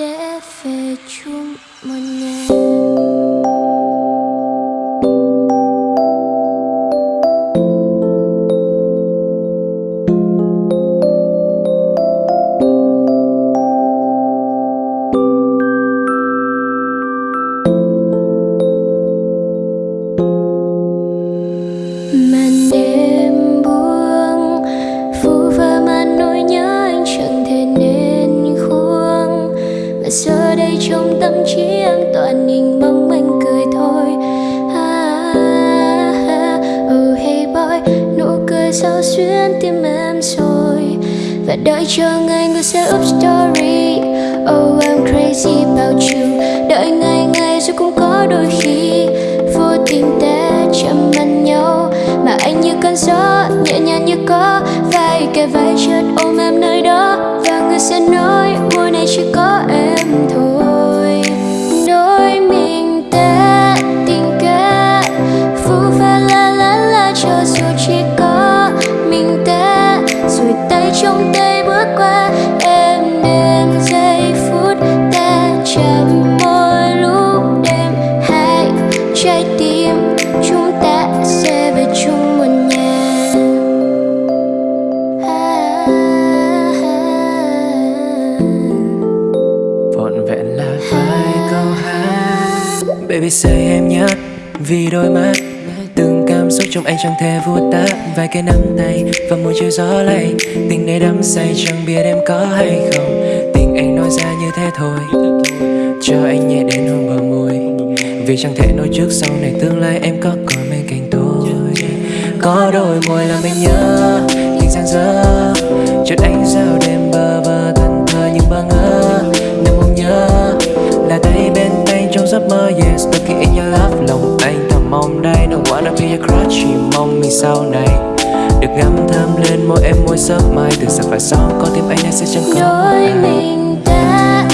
để về chung một nhà. Tâm trí em toàn nhìn mong anh cười thôi. Ha ha oh hey boy, nụ cười sao xuyên tim em rồi? Và đợi chờ ngày người sẽ up story. Oh I'm crazy about you. Đợi ngày ngày rồi cũng có đôi khi vô tình ta chạm mặt nhau. Mà anh như cơn gió nhẹ nhàng như có vai kề vai chợt ôm em nơi đó. Và người sẽ nói, muốn trong tay bước qua, em đêm giây phút ta chạm môi lúc đêm. Hai trái tim chúng ta sẽ về chung một nhà. Vọn vẹn là vài câu hát. Baby, say em nhất vì đôi mắt cảm xúc trong anh chẳng thể vụt tắt vài cái nắm tay và môi chiều gió lạnh. Tình này đắm say chẳng biết em có hay không. Tình anh nói ra như thế thôi, cho anh nhẹ đến hôn bờ môi. Vì chẳng thể nói trước sau này tương lai em có còn bên cạnh tôi. Có đôi môi làm mình nhớ tình gian dở. Mong đây don't wanna be your crush chỉ mong mình sau này được ngắm thơm lên môi em môi sớm mai. Từ giờ phải sau có tim anh này sẽ chẳng có đôi mình ta